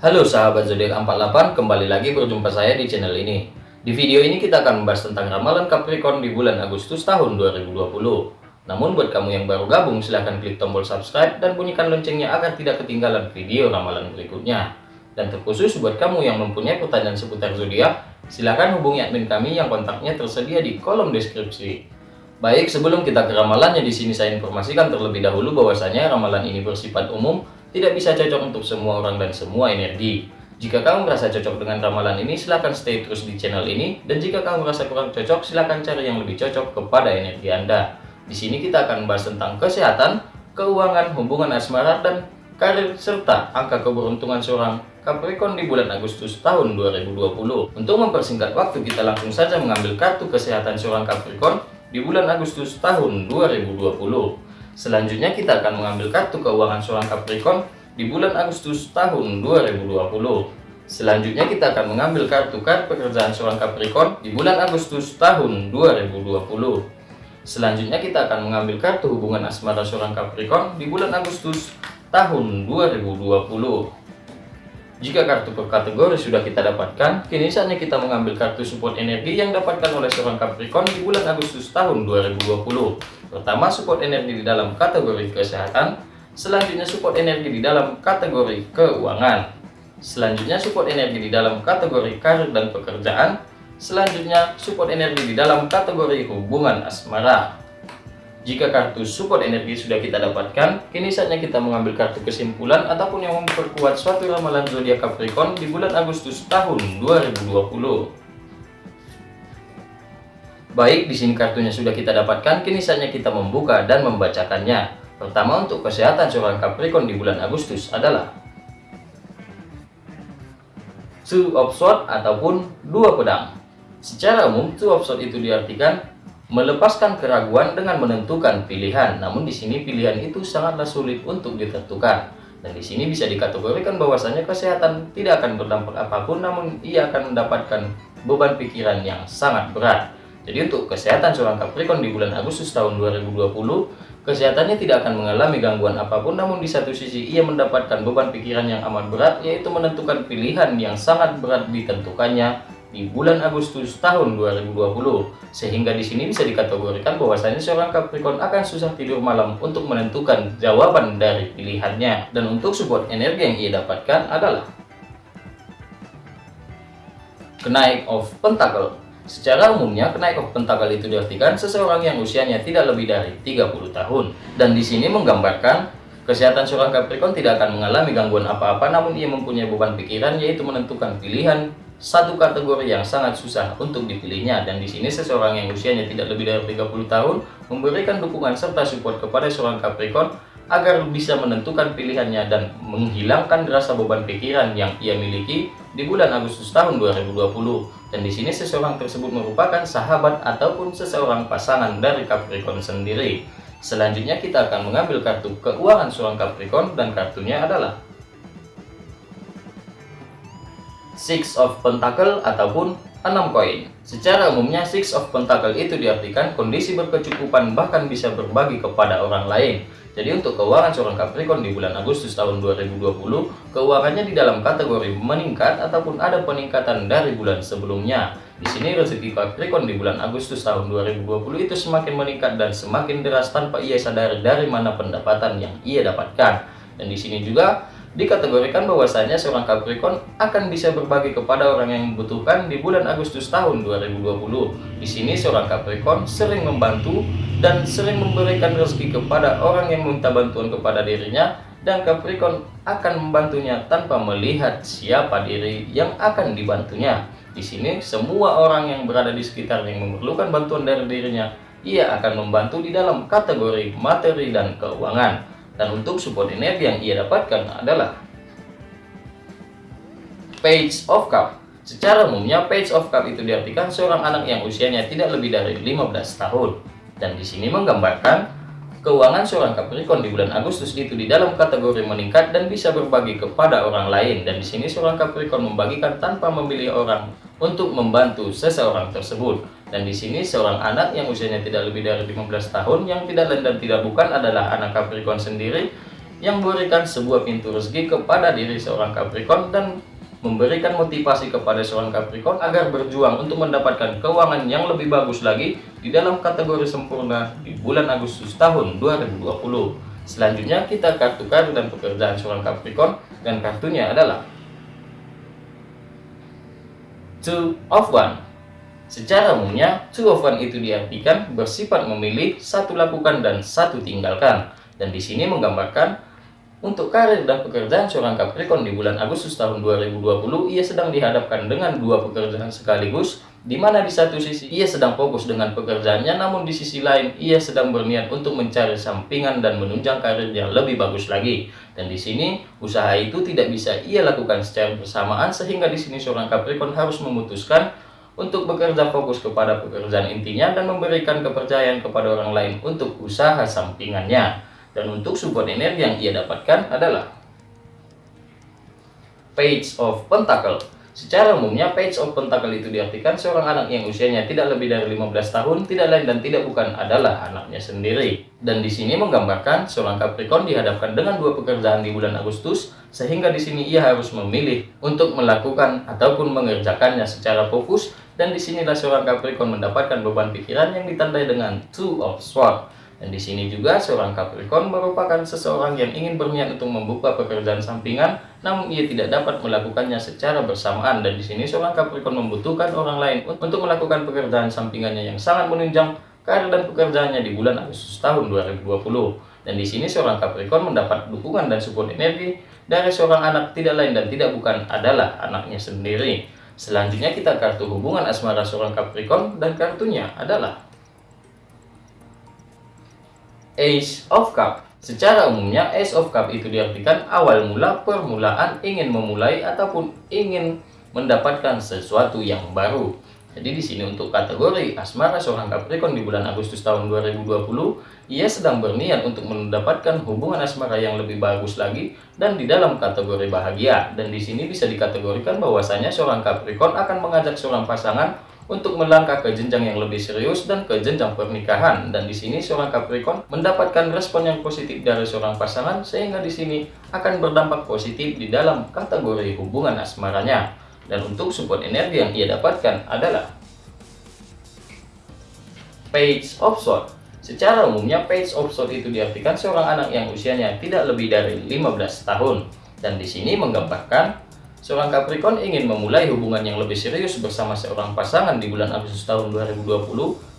Halo sahabat zodiak 48, kembali lagi berjumpa saya di channel ini. Di video ini kita akan membahas tentang ramalan Capricorn di bulan Agustus tahun 2020. Namun buat kamu yang baru gabung silahkan klik tombol subscribe dan bunyikan loncengnya agar tidak ketinggalan video ramalan berikutnya. Dan terkhusus buat kamu yang mempunyai pertanyaan seputar zodiak, silahkan hubungi admin kami yang kontaknya tersedia di kolom deskripsi. Baik, sebelum kita ke ramalannya di sini saya informasikan terlebih dahulu bahwasanya ramalan ini bersifat umum tidak bisa cocok untuk semua orang dan semua energi. Jika kamu merasa cocok dengan ramalan ini, silahkan stay terus di channel ini. Dan jika kamu merasa kurang cocok, silahkan cari yang lebih cocok kepada energi Anda. Di sini kita akan membahas tentang kesehatan, keuangan, hubungan asmara, dan karir, serta angka keberuntungan seorang Capricorn di bulan Agustus tahun 2020. Untuk mempersingkat waktu, kita langsung saja mengambil kartu kesehatan seorang Capricorn di bulan Agustus tahun 2020. Selanjutnya kita akan mengambil kartu keuangan seorang Capricorn di bulan Agustus tahun 2020. Selanjutnya kita akan mengambil kartu kartu pekerjaan seorang Capricorn di bulan Agustus tahun 2020. Selanjutnya kita akan mengambil kartu hubungan asmara seorang Capricorn di bulan Agustus tahun 2020. Jika kartu per kategori sudah kita dapatkan, kini saatnya kita mengambil kartu support energi yang dapatkan oleh seorang Capricorn di bulan Agustus tahun 2020. Pertama, support energi di dalam kategori kesehatan. Selanjutnya, support energi di dalam kategori keuangan. Selanjutnya, support energi di dalam kategori karir dan pekerjaan. Selanjutnya, support energi di dalam kategori hubungan asmara. Jika kartu support energi sudah kita dapatkan, kini saatnya kita mengambil kartu kesimpulan ataupun yang memperkuat suatu ramalan zodiak Capricorn di bulan Agustus tahun 2020. Baik, di sini kartunya sudah kita dapatkan, kini saatnya kita membuka dan membacakannya. Pertama untuk kesehatan seorang Capricorn di bulan Agustus adalah Two of Swords ataupun dua pedang. Secara umum, Two of Swords itu diartikan melepaskan keraguan dengan menentukan pilihan. Namun di sini pilihan itu sangatlah sulit untuk ditentukan. Dan di sini bisa dikategorikan bahwasanya kesehatan tidak akan berdampak apa pun, namun ia akan mendapatkan beban pikiran yang sangat berat. Jadi untuk kesehatan seorang Capricorn di bulan Agustus tahun 2020, kesehatannya tidak akan mengalami gangguan apa pun, namun di satu sisi ia mendapatkan beban pikiran yang amat berat, yaitu menentukan pilihan yang sangat berat ditentukannya di bulan Agustus tahun 2020. Sehingga di sini bisa dikategorikan bahwasanya seorang Capricorn akan susah tidur malam untuk menentukan jawaban dari pilihannya. Dan untuk support energi yang ia dapatkan adalah kenaik of Pentacle Secara umumnya, kenaik of pentakel itu diartikan seseorang yang usianya tidak lebih dari 30 tahun. Dan di sini menggambarkan kesehatan seorang Capricorn tidak akan mengalami gangguan apa-apa, namun ia mempunyai beban pikiran yaitu menentukan pilihan satu kategori yang sangat susah untuk dipilihnya. Dan di sini seseorang yang usianya tidak lebih dari 30 tahun memberikan dukungan serta support kepada seorang Capricorn agar bisa menentukan pilihannya dan menghilangkan rasa beban pikiran yang ia miliki di bulan Agustus tahun 2020. Dan di sini seseorang tersebut merupakan sahabat ataupun seseorang pasangan dari Capricorn sendiri. Selanjutnya kita akan mengambil kartu keuangan seorang Capricorn dan kartunya adalah Six of Pentacle ataupun 6 koin. Secara umumnya Six of Pentacle itu diartikan kondisi berkecukupan bahkan bisa berbagi kepada orang lain. Jadi untuk keuangan seorang Capricorn di bulan Agustus tahun 2020, keuangannya di dalam kategori meningkat ataupun ada peningkatan dari bulan sebelumnya. Di sini rezeki Capricorn di bulan Agustus tahun 2020 itu semakin meningkat dan semakin deras tanpa ia sadari dari mana pendapatan yang ia dapatkan. Dan di sini juga dikategorikan bahwasanya seorang Capricorn akan bisa berbagi kepada orang yang membutuhkan di bulan Agustus tahun 2020. Di sini seorang Capricorn sering membantu dan sering memberikan rezeki kepada orang yang meminta bantuan kepada dirinya dan Capricorn akan membantunya tanpa melihat siapa diri yang akan dibantunya. Di sini semua orang yang berada di sekitar yang memerlukan bantuan dari dirinya, ia akan membantu di dalam kategori materi dan keuangan. Dan untuk energi yang ia dapatkan adalah Page of Cup. Secara umumnya Page of Cup itu diartikan seorang anak yang usianya tidak lebih dari 15 tahun. Dan di sini menggambarkan keuangan seorang Capricorn di bulan Agustus itu di dalam kategori meningkat dan bisa berbagi kepada orang lain. Dan di sini seorang Capricorn membagikan tanpa memilih orang untuk membantu seseorang tersebut. Dan di sini seorang anak yang usianya tidak lebih dari 15 tahun yang tidak lain dan tidak bukan adalah anak Capricorn sendiri yang memberikan sebuah pintu rezeki kepada diri seorang Capricorn dan memberikan motivasi kepada seorang Capricorn agar berjuang untuk mendapatkan keuangan yang lebih bagus lagi di dalam kategori sempurna di bulan Agustus tahun 2020. Selanjutnya kita kartu karir dan pekerjaan seorang Capricorn dan kartunya adalah Two of One Secara umumnya, two of one itu diartikan bersifat memilih, satu lakukan, dan satu tinggalkan. Dan di sini menggambarkan untuk karir dan pekerjaan seorang Capricorn di bulan Agustus tahun 2020, ia sedang dihadapkan dengan dua pekerjaan sekaligus, di mana di satu sisi ia sedang fokus dengan pekerjaannya, namun di sisi lain ia sedang berniat untuk mencari sampingan dan menunjang karir yang lebih bagus lagi. Dan di sini usaha itu tidak bisa ia lakukan secara bersamaan, sehingga di sini seorang Capricorn harus memutuskan untuk bekerja fokus kepada pekerjaan intinya dan memberikan kepercayaan kepada orang lain untuk usaha sampingannya. Dan untuk support energi yang ia dapatkan adalah Page of Pentacle. Secara umumnya, Page of Pentacle itu diartikan seorang anak yang usianya tidak lebih dari 15 tahun, tidak lain dan tidak bukan adalah anaknya sendiri. Dan di sini menggambarkan seorang Capricorn dihadapkan dengan dua pekerjaan di bulan Agustus, sehingga di sini ia harus memilih untuk melakukan ataupun mengerjakannya secara fokus dan di sinilah seorang Capricorn mendapatkan beban pikiran yang ditandai dengan Two of Swords. Dan di sini juga seorang Capricorn merupakan seseorang yang ingin berniat untuk membuka pekerjaan sampingan, namun ia tidak dapat melakukannya secara bersamaan. Dan di sini seorang Capricorn membutuhkan orang lain untuk melakukan pekerjaan sampingannya yang sangat menunjang karir dan pekerjaannya di bulan Agustus tahun 2020. Dan di sini seorang Capricorn mendapat dukungan dan support energi dari seorang anak tidak lain dan tidak bukan adalah anaknya sendiri. Selanjutnya kita kartu hubungan asmara seorang Capricorn dan kartunya adalah Ace of Cup. Secara umumnya Ace of Cup itu diartikan awal mula permulaan ingin memulai ataupun ingin mendapatkan sesuatu yang baru. Jadi di sini untuk kategori asmara seorang Capricorn di bulan Agustus tahun 2020, ia sedang berniat untuk mendapatkan hubungan asmara yang lebih bagus lagi dan di dalam kategori bahagia. Dan di sini bisa dikategorikan bahwasanya seorang Capricorn akan mengajak seorang pasangan untuk melangkah ke jenjang yang lebih serius dan ke jenjang pernikahan. Dan di sini seorang Capricorn mendapatkan respon yang positif dari seorang pasangan sehingga di sini akan berdampak positif di dalam kategori hubungan asmaranya. Dan untuk support energi yang ia dapatkan adalah Page of Swords. Secara umumnya Page of Swords itu diartikan seorang anak yang usianya tidak lebih dari 15 tahun. Dan di sini menggambarkan seorang Capricorn ingin memulai hubungan yang lebih serius bersama seorang pasangan di bulan Agustus tahun 2020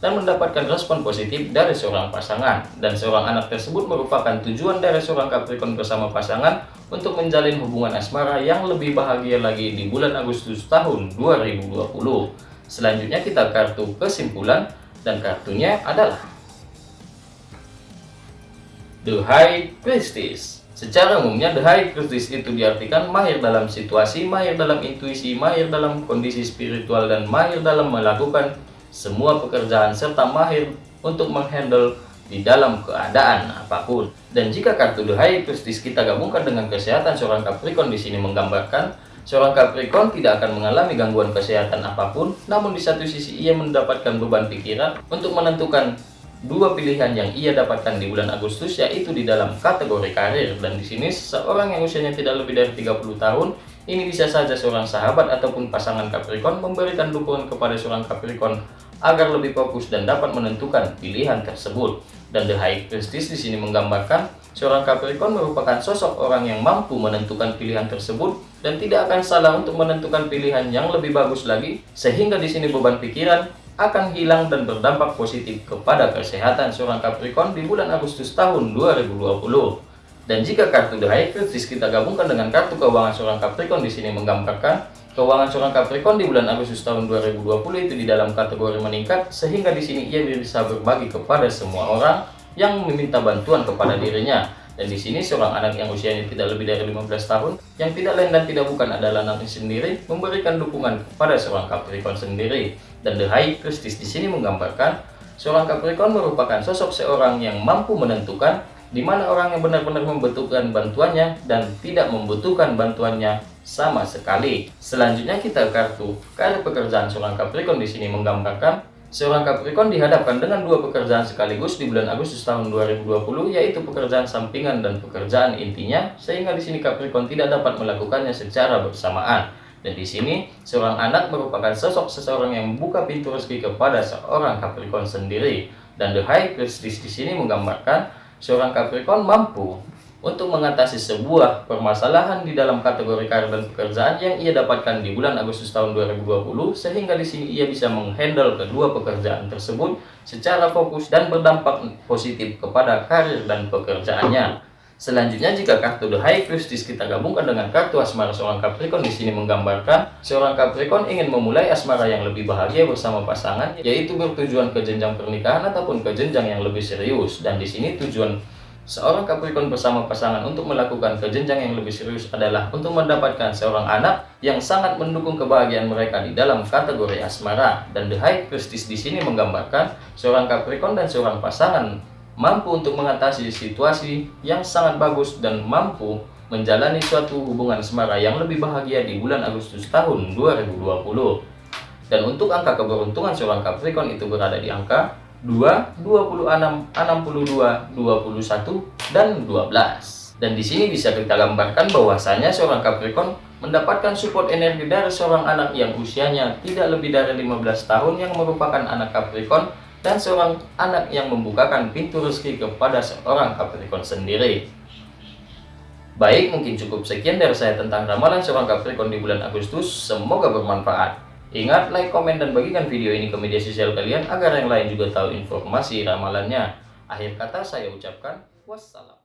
dan mendapatkan respon positif dari seorang pasangan. Dan seorang anak tersebut merupakan tujuan dari seorang Capricorn bersama pasangan untuk menjalin hubungan asmara yang lebih bahagia lagi di bulan Agustus tahun 2020. Selanjutnya kita kartu kesimpulan dan kartunya adalah The High Priestess. Secara umumnya The High Priestess itu diartikan mahir dalam situasi, mahir dalam intuisi, mahir dalam kondisi spiritual, dan mahir dalam melakukan semua pekerjaan serta mahir untuk menghandle di dalam keadaan apa pun. Dan jika kartu The High Priestess kita gabungkan dengan kesehatan seorang Capricorn di sini menggambarkan seorang Capricorn tidak akan mengalami gangguan kesehatan apa pun, namun di satu sisi ia mendapatkan beban pikiran untuk menentukan dua pilihan yang ia dapatkan di bulan Agustus yaitu di dalam kategori karir. Dan di sini seorang yang usianya tidak lebih dari 30 tahun ini bisa saja seorang sahabat ataupun pasangan Capricorn memberikan dukungan kepada seorang Capricorn agar lebih fokus dan dapat menentukan pilihan tersebut. Dan The High Priestess di sini menggambarkan seorang Capricorn merupakan sosok orang yang mampu menentukan pilihan tersebut dan tidak akan salah untuk menentukan pilihan yang lebih bagus lagi. Sehingga di sini beban pikiran akan hilang dan berdampak positif kepada kesehatan seorang Capricorn di bulan Agustus tahun 2020. Dan jika kartu The High Priestess kita gabungkan dengan kartu keuangan seorang Capricorn di sini menggambarkan keuangan seorang Capricorn di bulan Agustus tahun 2020 itu di dalam kategori meningkat sehingga di sini ia bisa berbagi kepada semua orang yang meminta bantuan kepada dirinya. Dan di sini seorang anak yang usianya tidak lebih dari 15 tahun yang tidak lain dan tidak bukan adalah anaknya sendiri memberikan dukungan kepada seorang Capricorn sendiri. Dan The High Priestess di sini menggambarkan seorang Capricorn merupakan sosok seorang yang mampu menentukan di mana orang yang benar-benar membutuhkan bantuannya dan tidak membutuhkan bantuannya sama sekali. Selanjutnya kita kartu karir pekerjaan seorang Capricorn di sini menggambarkan Seorang Capricorn dihadapkan dengan dua pekerjaan sekaligus di bulan Agustus tahun 2020, yaitu pekerjaan sampingan dan pekerjaan intinya, sehingga di sini Capricorn tidak dapat melakukannya secara bersamaan. Dan di sini, seorang anak merupakan sosok seseorang yang membuka pintu rezeki kepada seorang Capricorn sendiri. Dan The High Priestess di sini menggambarkan seorang Capricorn mampu untuk mengatasi sebuah permasalahan di dalam kategori karir dan pekerjaan yang ia dapatkan di bulan Agustus tahun 2020 sehingga di sini ia bisa menghandle kedua pekerjaan tersebut secara fokus dan berdampak positif kepada karir dan pekerjaannya. Selanjutnya jika kartu The High Priestess kita gabungkan dengan kartu asmara seorang Capricorn di sini menggambarkan seorang Capricorn ingin memulai asmara yang lebih bahagia bersama pasangan yaitu bertujuan ke jenjang pernikahan ataupun ke jenjang yang lebih serius dan di sini tujuan Seorang Capricorn bersama pasangan untuk melakukan kejenjang yang lebih serius adalah untuk mendapatkan seorang anak yang sangat mendukung kebahagiaan mereka di dalam kategori asmara. Dan The High Priestess di sini menggambarkan seorang Capricorn dan seorang pasangan mampu untuk mengatasi situasi yang sangat bagus dan mampu menjalani suatu hubungan asmara yang lebih bahagia di bulan Agustus tahun 2020. Dan untuk angka keberuntungan seorang Capricorn itu berada di angka 2, 26, 62, 21, dan 12. Dan di sini bisa kita gambarkan bahwasanya seorang Capricorn mendapatkan support energi dari seorang anak yang usianya tidak lebih dari 15 tahun yang merupakan anak Capricorn dan seorang anak yang membukakan pintu rezeki kepada seorang Capricorn sendiri. Baik, mungkin cukup sekian dari saya tentang ramalan seorang Capricorn di bulan Agustus. Semoga bermanfaat. Ingat, like, komen, dan bagikan video ini ke media sosial kalian agar yang lain juga tahu informasi ramalannya. Akhir kata saya ucapkan wassalam.